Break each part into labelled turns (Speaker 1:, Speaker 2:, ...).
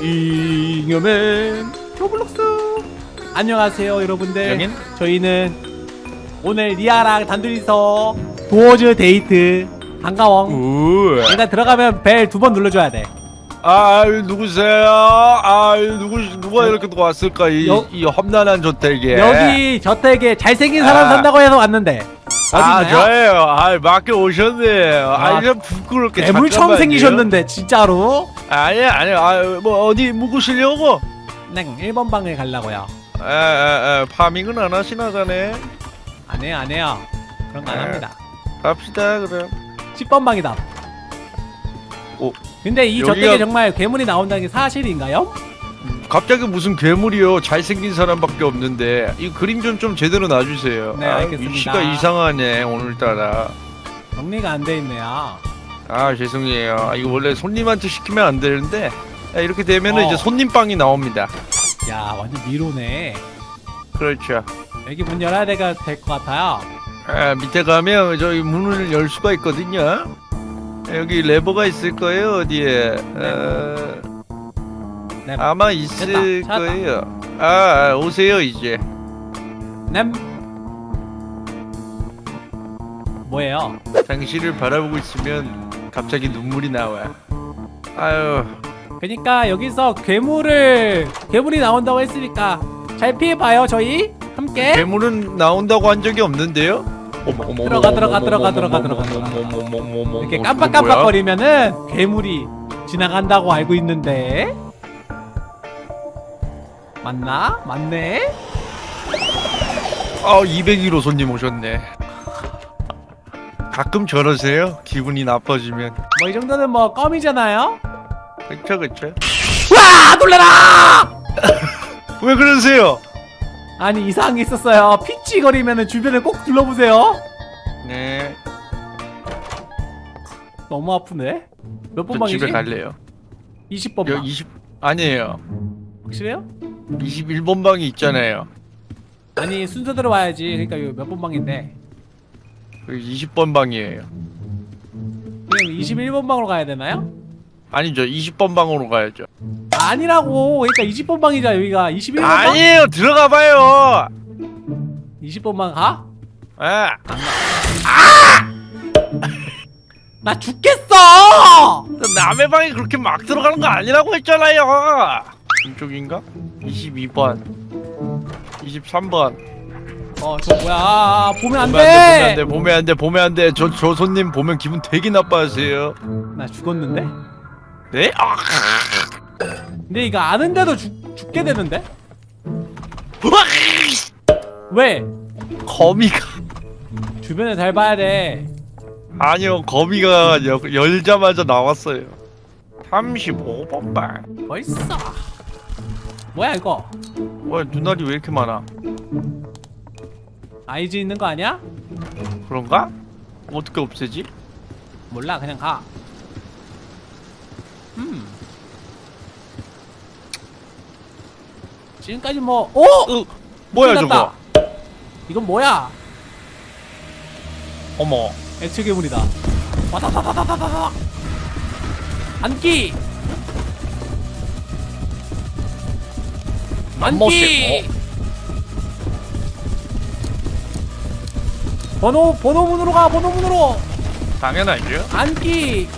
Speaker 1: 잉여맨 로블록스. 안녕하세요 여러분들.
Speaker 2: 여긴?
Speaker 1: 저희는 오늘 리아랑 단둘이서 도어즈 데이트. 반가워.
Speaker 2: 우.
Speaker 1: 일단 들어가면 벨 두 번 눌러줘야 돼
Speaker 2: 아 누구세요? 아 누구 누가 이렇게 또 왔을까 이,
Speaker 1: 여-
Speaker 2: 이 험난한 저택에.
Speaker 1: 여기 저택에 잘생긴 사람
Speaker 2: 아.
Speaker 1: 산다고 해서 왔는데
Speaker 2: 아
Speaker 1: 어디나요?
Speaker 2: 저예요. 아 맞게 오셨네요.
Speaker 1: 아,
Speaker 2: 아 이제 부끄럽게.
Speaker 1: 괴물 처음. 생기셨는데 진짜로
Speaker 2: 아니 아니 아뭐 어디 묵으시려고?
Speaker 1: 네 1번 방에 가려고요
Speaker 2: 에에에 파밍은 안 하시나 자네.
Speaker 1: 안 해요 안 해요 그런 거안
Speaker 2: 에.
Speaker 1: 합니다
Speaker 2: 갑시다 그럼.
Speaker 1: 10번 방이다
Speaker 2: 오.
Speaker 1: 근데 이
Speaker 2: 여기가-
Speaker 1: 저택에 정말 괴물이 나온다는 게 사실인가요?
Speaker 2: 갑자기 무슨 괴물이요? 잘생긴 사람밖에 없는데 이 그림 좀 좀 제대로 놔주세요.
Speaker 1: 네,
Speaker 2: 아,
Speaker 1: 알겠습니다.
Speaker 2: 위치가 이상하네 오늘따라.
Speaker 1: 정리가 안 돼 있네요
Speaker 2: 아 죄송해요. 아, 이거 원래 손님한테 시키면 안 되는데 아, 이렇게 되면은
Speaker 1: 어.
Speaker 2: 이제 손님 빵이 나옵니다.
Speaker 1: 야 완전 미로네
Speaker 2: 그렇죠.
Speaker 1: 여기 문 열어야 될 것 같아요
Speaker 2: 아, 밑에 가면 저기 문을 열 수가 있거든요. 여기 레버가 있을 거예요 어디에? 어,
Speaker 1: 네.
Speaker 2: 아마 있을
Speaker 1: 됐다.
Speaker 2: 거예요. 아, 아 오세요 이제.
Speaker 1: 냄 뭐예요?
Speaker 2: 당신을 바라보고 있으면 갑자기 눈물이 나와. 아유,
Speaker 1: 그니까 여기서 괴물을 괴물이 나온다고 했으니까 잘 피해봐요 저희 함께
Speaker 2: 괴물은 나온다고 한 적이 없는데요?
Speaker 1: 들어가, 들어가, 들어가, 들어가, 들어가, 이렇게 깜빡깜빡거리면은 괴물이 지나간다고 알고 있는데 맞나? 맞네?
Speaker 2: 아 201호 손님 오셨네 가끔 저러세요? 기분이 나빠지면
Speaker 1: 뭐 이 정도는 뭐 껌이잖아요?
Speaker 2: 그쵸 그쵸
Speaker 1: 와 놀래라!
Speaker 2: 왜 그러세요?
Speaker 1: 아니 이상한 게 있었어요. 피치거리면은 주변을 꼭 둘러보세요.
Speaker 2: 네.
Speaker 1: 너무 아프네.
Speaker 2: 몇번저
Speaker 1: 방이지?
Speaker 2: 집에 갈래요.
Speaker 1: 20번 방.
Speaker 2: 여기 20 아니에요.
Speaker 1: 확실해요?
Speaker 2: 21번 방이 있잖아요.
Speaker 1: 아니 순서대로 와야지. 그러니까 이거 몇 번 방인데.
Speaker 2: 여기 20번 방이에요.
Speaker 1: 그냥 21번 방으로 가야 되나요?
Speaker 2: 아니죠 20번 방으로 가야죠
Speaker 1: 아니라고 그러니까 20번 방이자 여기가 21번 방?
Speaker 2: 아니에요 들어가 봐요
Speaker 1: 20번 방 가?
Speaker 2: 아,
Speaker 1: 나 죽겠어!
Speaker 2: 남의 방에 그렇게 막 들어가는 거 아니라고 했잖아요 이쪽인가? 22번 23번
Speaker 1: 어 저 뭐야 아, 보면
Speaker 2: 보면 안 돼,
Speaker 1: 안돼
Speaker 2: 보면 안 돼, 보면 안 돼. 저, 저 손님 보면 기분 되게 나빠하세요.
Speaker 1: 나 죽었는데?
Speaker 2: 네? 아,
Speaker 1: 근데 이거 아는데도 죽, 죽게 되는데? 왜?
Speaker 2: 거미가
Speaker 1: 주변을 잘 봐야 돼
Speaker 2: 아니요, 거미가 여, 열자마자 나왔어요. 35번 방.
Speaker 1: 벌써 뭐야 이거
Speaker 2: 와, 눈알이 왜 이렇게 많아?
Speaker 1: 아이즈 있는 거 아니야?
Speaker 2: 그런가? 어떻게 없애지?
Speaker 1: 몰라 그냥 가 음. 지금까지 뭐 오!
Speaker 2: 어, 뭐야
Speaker 1: 끝났다.
Speaker 2: 저거?
Speaker 1: 이건 뭐야?
Speaker 2: 어머,
Speaker 1: 액체 괴물이다. 와다다다다다다. 안기. 안기. 번호 번호 문으로 가. 번호 문으로.
Speaker 2: 당연하죠.
Speaker 1: 안기.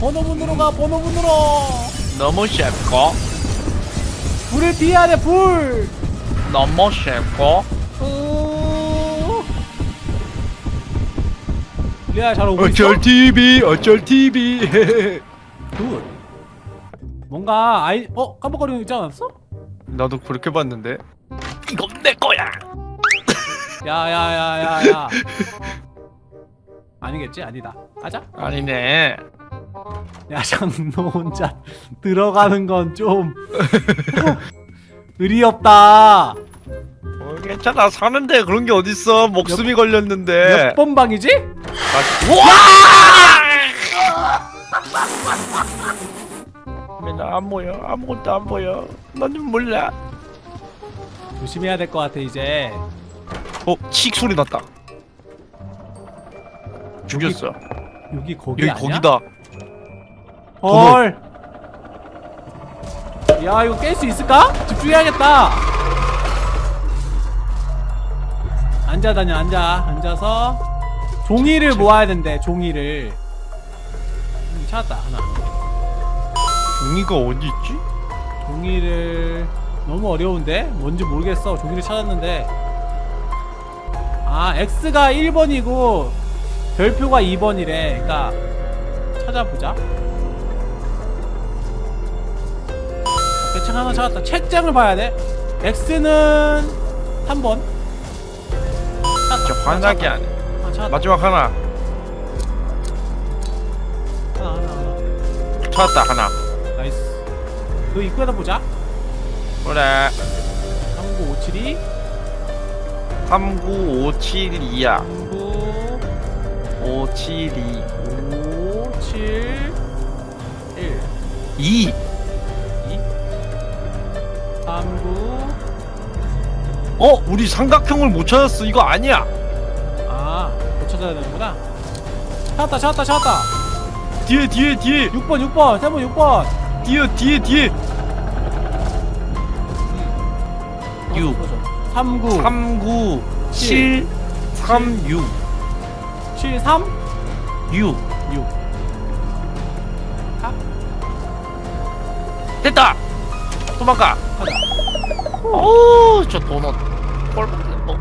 Speaker 1: 번호 문으로 가. 번호 문으로.
Speaker 2: 너무 쉽고,
Speaker 1: 불을 피해야 돼. 불.
Speaker 2: 너무 쉽고.
Speaker 1: 어... 리아 잘 오고 있어?
Speaker 2: 어쩔 TV, 어쩔 TV.
Speaker 1: good. 뭔가 아이 어 깜빡거리는 거 있지 않았어?
Speaker 2: 나도 그렇게 봤는데. 이건 내 거야.
Speaker 1: 야야야야야. 아니겠지 아니다. 가자.
Speaker 2: 아니네.
Speaker 1: 야 장노 혼자 들어가는 건 좀 의리 없다.
Speaker 2: 어, 괜찮아 사는데 그런 게 어딨어 목숨이 걸렸는데
Speaker 1: 몇 번 방이지?
Speaker 2: 나안 보여 아무것도 안 보여 너는 몰라
Speaker 1: 조심해야 될 것 같아 이제.
Speaker 2: 어? 칙 소리 났다 죽였어
Speaker 1: 여기 거기
Speaker 2: 여기
Speaker 1: 아니야?
Speaker 2: 거기다
Speaker 1: 헐. 야 이거 깰 수 있을까? 집중해야겠다. 앉아 다녀 앉아. 앉아서 종이를 모아야 된대 종이를. 음, 찾았다 하나.
Speaker 2: 종이가 어디 있지?
Speaker 1: 종이를 너무 어려운데? 뭔지 모르겠어. 종이를 찾았는데. 아 X가 1번이고 별표가 2번이래. 그니까 찾아보자 오케이, 책 하나 찾았다 책장을 봐야 돼 X는 3번
Speaker 2: 저 환하게 안 해.
Speaker 1: 아,
Speaker 2: 마지막 하나.
Speaker 1: 하나 하나 하나
Speaker 2: 찾았다 하나.
Speaker 1: nice 그 입구에다 보자
Speaker 2: 그래.
Speaker 1: 3957이
Speaker 2: 39572야.
Speaker 1: 39
Speaker 2: 572.
Speaker 1: 5 7 1
Speaker 2: 2.
Speaker 1: 2 3 9
Speaker 2: 어? 우리 삼각형을 못 찾았어. 이거 아니야.
Speaker 1: 아, 못 찾아야 되는구나. 찾았다, 찾았다, 찾았다.
Speaker 2: 뒤에 뒤에 뒤에.
Speaker 1: 6번, 6번, 3번, 6번.
Speaker 2: 뒤에 뒤에 뒤에. 6.
Speaker 1: 39,
Speaker 2: 39 7 36
Speaker 1: 7, 3,
Speaker 2: 6
Speaker 1: 6. 아,
Speaker 2: 됐다. 도망가.
Speaker 1: 가자.
Speaker 2: 오, 저 도넛. 꼴 어,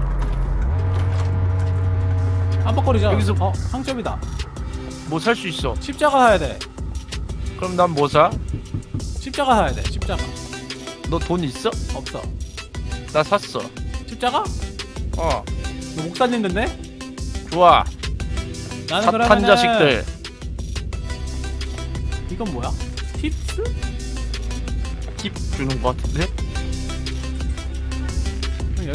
Speaker 1: 깜빡거리자.
Speaker 2: 여기서-
Speaker 1: 어, 상점이다.
Speaker 2: 뭐 살 수 있어.
Speaker 1: 십자가 사야 돼.
Speaker 2: 그럼 난 뭐 사?
Speaker 1: 십자가 사야 돼. 십자가.
Speaker 2: 너 돈 있어?
Speaker 1: 없어.
Speaker 2: 나 샀어.
Speaker 1: 십자가?
Speaker 2: 어,
Speaker 1: 너 목사님 됐네?
Speaker 2: 좋아.
Speaker 1: 나는
Speaker 2: 사탄
Speaker 1: 그러면은
Speaker 2: 자식들.
Speaker 1: 이건 뭐야? 팁스?
Speaker 2: 팁 주는 거 같은데?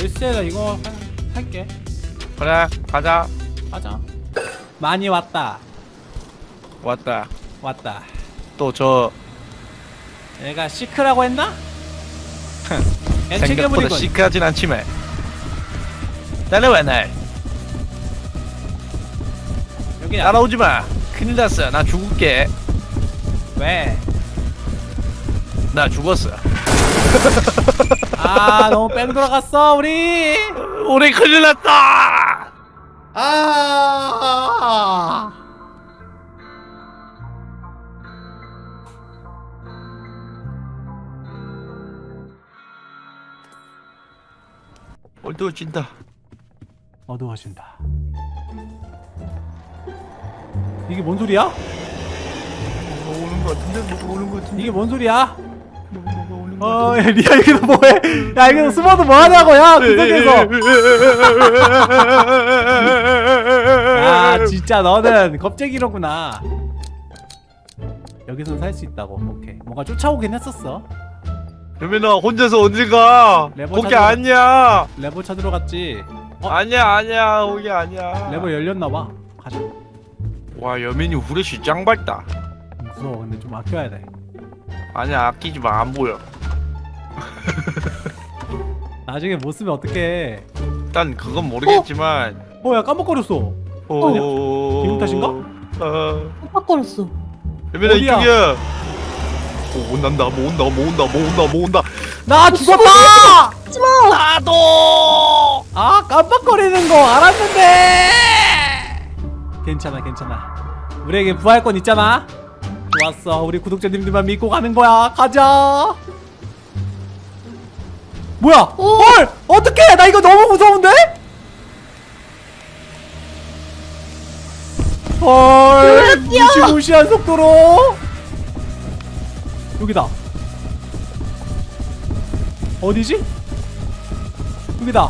Speaker 1: 열쇠다 이거 사- 살게.
Speaker 2: 그래, 가자.
Speaker 1: 가자. 많이 왔다.
Speaker 2: 왔다.
Speaker 1: 왔다.
Speaker 2: 또저
Speaker 1: 얘가 시크라고 했나?
Speaker 2: 생각보다. 시크하진 않지만. 따라와 날.
Speaker 1: 여기야.
Speaker 2: 따라오지 마. 큰일 났어. 나 죽을게.
Speaker 1: 왜?
Speaker 2: 나 죽었어.
Speaker 1: 아 너무 뺑 돌아갔어 우리.
Speaker 2: 우리 큰일 났다.
Speaker 1: 아.
Speaker 2: 어두워진다.
Speaker 1: 어두워진다. 이게 뭔 소리야?
Speaker 2: 뭐 오는 거 같은데? 뭐 오는 거 같은데?
Speaker 1: 이게 뭔 소리야? 어, 야, 리아 여기서 뭐해? 야, 여기서 숨어도 뭐하냐고, 야, 구석에서. 아, 진짜 너는 겁쟁이로구나. 여기서는 살수 있다고. 오케이. 뭔가 쫓아오긴 했었어.
Speaker 2: 여민아 혼자서 어딜 가?
Speaker 1: 레버
Speaker 2: 거기
Speaker 1: 찾으러-
Speaker 2: 아니야.
Speaker 1: 레버 찾으러 갔지. 어?
Speaker 2: 아니야 아니야 거기 아니야.
Speaker 1: 레버 열렸나 봐. 가자.
Speaker 2: 와 여민이 후레쉬 짱 밝다.
Speaker 1: 무서워. 근데 좀 아껴야 돼.
Speaker 2: 아니야 아끼지 마 안 보여.
Speaker 1: 나중에 못 쓰면 어떡해.
Speaker 2: 일단 그건 모르겠지만.
Speaker 1: 어, 야, 깜빡거렸어.
Speaker 2: 어.
Speaker 1: 기분 탓인가?
Speaker 2: 어.
Speaker 3: 깜빡거렸어.
Speaker 2: 여민아
Speaker 1: 어디야?
Speaker 2: 이쪽이야. 오 온단다 뭐 온다 뭐 온다 뭐 온다 뭐 온다.
Speaker 1: 나 죽었다!
Speaker 3: 하지마!
Speaker 2: 나도.
Speaker 1: 아 깜빡거리는 거 알았는데 괜찮아 괜찮아 우리에게 부활권 있잖아 좋았어 우리 구독자님들만 믿고 가는 거야 가자 뭐야
Speaker 3: 오!
Speaker 1: 헐 어떡해 나 이거 너무 무서운데 헐 무시무시한 속도로 여기다 어디지? 여기다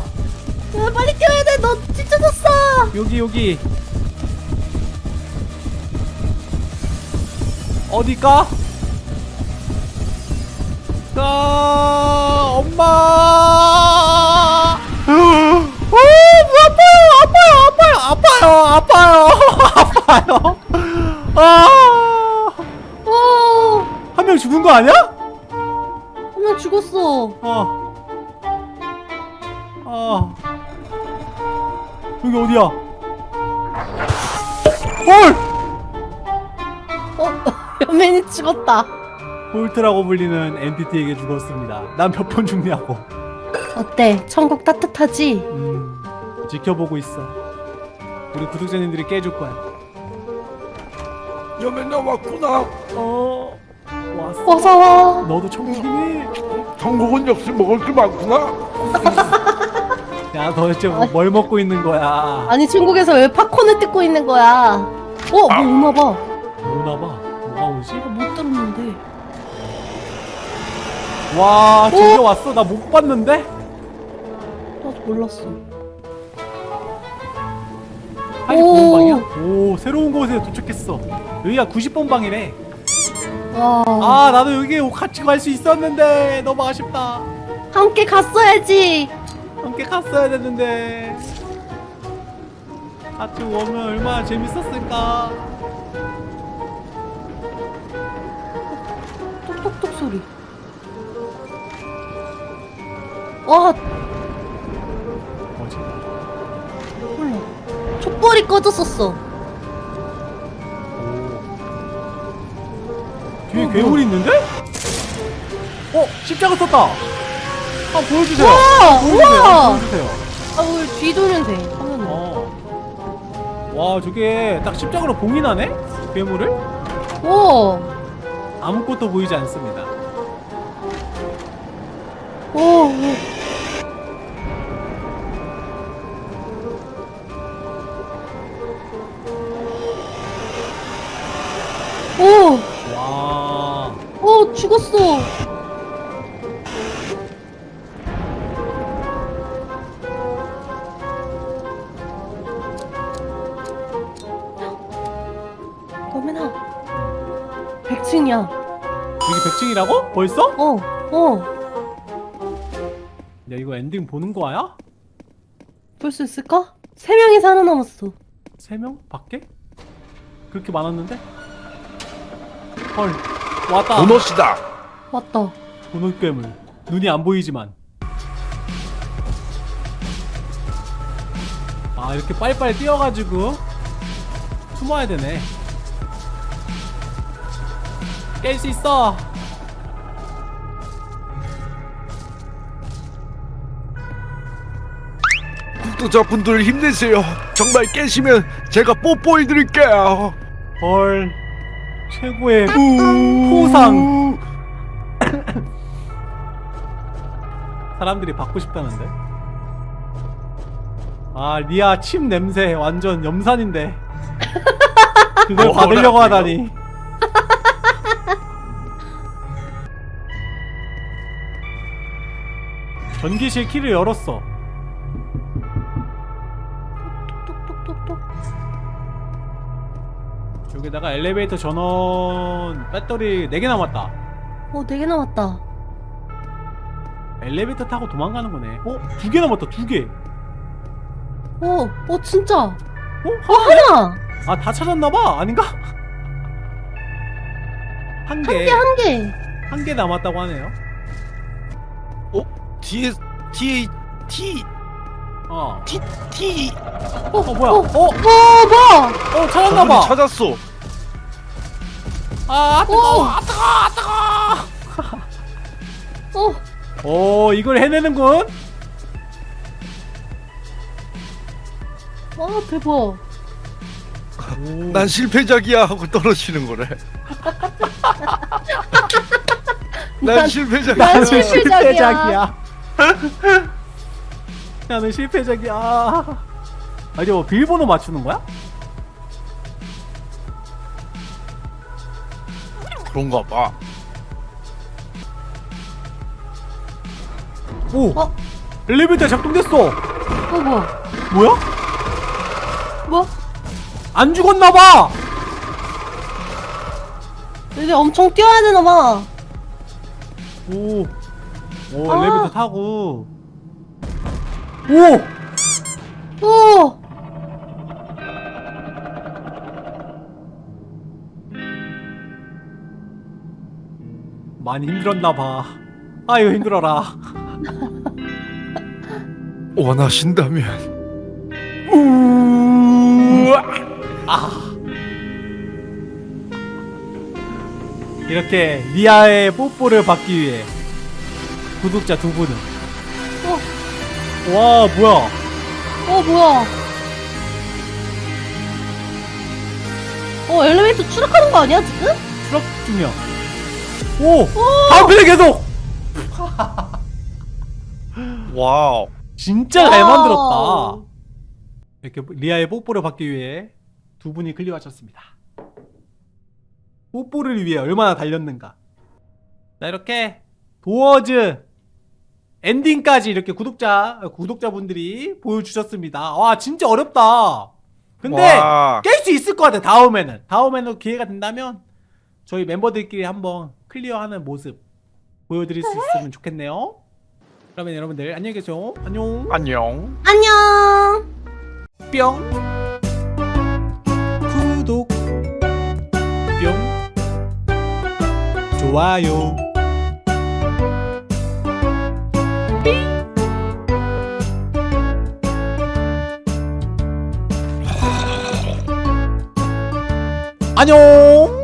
Speaker 3: 야, 빨리 껴야 돼. 너 찢어졌어.
Speaker 1: 여기 여기 어디까? 아 엄마 오 아파요 아파요 아파요 아파요 아파요 아한 명
Speaker 3: 어,
Speaker 1: 죽은 거 아니야?
Speaker 3: 나 죽었어.
Speaker 1: 어. 어. 여기 어디야? 헐!
Speaker 3: 어, 연민이 죽었다.
Speaker 1: 홀트라고 불리는 엔티티에게 죽었습니다. 난 몇 번 죽냐고.
Speaker 3: 어때? 천국 따뜻하지?
Speaker 1: 음, 지켜보고 있어. 우리 구독자님들이 깨줄 거야.
Speaker 2: 여맨 나왔구나.
Speaker 1: 어, 왔어.
Speaker 3: 어서 와.
Speaker 1: 너도 천국이니?
Speaker 2: 전국은 역시 먹을 게 많구나.
Speaker 1: 야, 너 대체 뭐- 뭘 먹고 있는 거야?
Speaker 3: 아니 천국에서 왜 팝콘을 뜯고 있는 거야? 어, 뭐 오나 봐.
Speaker 1: 오나 봐. 와, 저기 왔어. 나 못 봤는데?
Speaker 3: 나도 몰랐어.
Speaker 1: 아니,
Speaker 3: 오.
Speaker 1: 방이야? 오, 새로운 곳에 도착했어. 여기가 90번 방이래.
Speaker 3: 와.
Speaker 1: 아, 나도 여기 같이 갈 수 있었는데 너무 아쉽다.
Speaker 3: 함께 갔어야지.
Speaker 1: 함께 갔어야 됐는데. 같이 오면 얼마나 재밌었을까.
Speaker 3: 와,
Speaker 1: 뭐지?
Speaker 3: 몰라. 촛불이 꺼졌었어.
Speaker 1: 뒤에
Speaker 3: 어,
Speaker 1: 괴물이 있는데? 어, 십자가 썼다. 아, 보여주세요.
Speaker 3: 우와,
Speaker 1: 보여주세요.
Speaker 3: 우와.
Speaker 1: 보여주세요.
Speaker 3: 아, 우리 뒤돌면 돼. 하면은.
Speaker 1: 어. 와, 저게 딱 십자가로 봉인하네? 괴물을?
Speaker 3: 오,
Speaker 1: 아무것도 보이지 않습니다.
Speaker 3: 오, 오. 오,
Speaker 1: 와.
Speaker 3: 오, 죽었어. 너면아 100층이야.
Speaker 1: 여기 100층이라고? 벌써?
Speaker 3: 어, 어.
Speaker 1: 야, 이거 엔딩 보는 거야?
Speaker 3: 볼 수 있을까? 세 명이 살아남았어.
Speaker 1: 세 명? 밖에? 그렇게 많았는데? 헐. 왔다.
Speaker 2: 보너스다.
Speaker 3: 맞다.
Speaker 1: 분홍 괴물. 눈이 안 보이지만. 아, 이렇게 빨리빨리 뛰어가지고 숨어야 되네. 깰 수 있어.
Speaker 2: 구독자분들 힘내세요. 정말 깨시면 제가 뽀뽀해 드릴게요.
Speaker 1: 헐. 최고의 포상. 사람들이 받고 싶다는데. 아, 리아 침 냄새 완전 염산인데. 그걸
Speaker 2: 어,
Speaker 1: 받으려고? 하다니. 전기실 키를 열었어. 여기다가 엘리베이터 전원 배터리 4개 남았다.
Speaker 3: 어, 네개 남았다.
Speaker 1: 엘리베이터 타고 도망가는 거네. 어? 두 개 남았다, 두 개.
Speaker 3: 어, 어, 진짜.
Speaker 1: 어?
Speaker 3: 어, 하나.
Speaker 1: 아, 다 찾았나봐? 아닌가?
Speaker 3: 한한
Speaker 1: 개.
Speaker 3: 개, 한 개.
Speaker 1: 한 개 남았다고 하네요.
Speaker 2: 뒤에 뒤에 T
Speaker 1: 어.
Speaker 2: T T
Speaker 3: 어,
Speaker 1: 어, 뭐야?
Speaker 3: 어,
Speaker 1: 어?
Speaker 3: 어, 뭐야?
Speaker 1: 어, 찾았나봐.
Speaker 2: 저분이 찾았어.
Speaker 1: 아,
Speaker 3: 오.
Speaker 1: 뜨거워, 아, 뜨거워, 아, 뜨거워.
Speaker 3: 어,
Speaker 1: 오, 이걸 해내는군?
Speaker 3: 와, 대박.
Speaker 1: 오.
Speaker 2: 난 실패작이야 하고 떨어지는 거래. 난
Speaker 3: 난-
Speaker 2: 실패작이야.
Speaker 3: 난 실패작이야.
Speaker 1: 나는 실패작이야. 아니, 뭐, 비밀번호 맞추는 거야?
Speaker 2: 그런가 봐.
Speaker 1: 오!
Speaker 3: 어?
Speaker 1: 엘리베이터 작동됐어!
Speaker 3: 어, 뭐야?
Speaker 1: 뭐야?
Speaker 3: 뭐?
Speaker 1: 안 죽었나봐!
Speaker 3: 이제 엄청 뛰어야 되나봐.
Speaker 1: 오. 오,
Speaker 3: 아.
Speaker 1: 엘리베이터 타고. 오!
Speaker 3: 오!
Speaker 1: 많이 힘들었나봐. 아유, 힘들어라.
Speaker 2: 원하신다면.
Speaker 1: 아. 이렇게 리아의 뽀뽀를 받기 위해 구독자 두 분은 와 뭐야
Speaker 3: 어 뭐야? 어 엘리베이터 추락하는 거 아니야 지금?
Speaker 1: 추락 중이야 오 다음 편에 계속
Speaker 2: wow.
Speaker 1: 진짜 잘. 만들었다 이렇게 리아의 뽀뽀를 받기 위해 두 분이 clear하셨습니다 뽀뽀를 위해 얼마나 달렸는가 자 이렇게 도어즈 엔딩까지 이렇게 구독자 구독자분들이 보여주셨습니다. 와 진짜 어렵다. 근데
Speaker 2: 와.
Speaker 1: 깰수 있을 것 같아 다음에는. 다음에는 기회가 된다면 저희 멤버들끼리 한번 클리어하는 모습 보여드릴 수 있으면 좋겠네요. 그러면 여러분들 안녕히 계세요. 안녕.
Speaker 2: 안녕.
Speaker 3: 안녕.
Speaker 1: 뿅. 구독. 뿅. 좋아요 안녕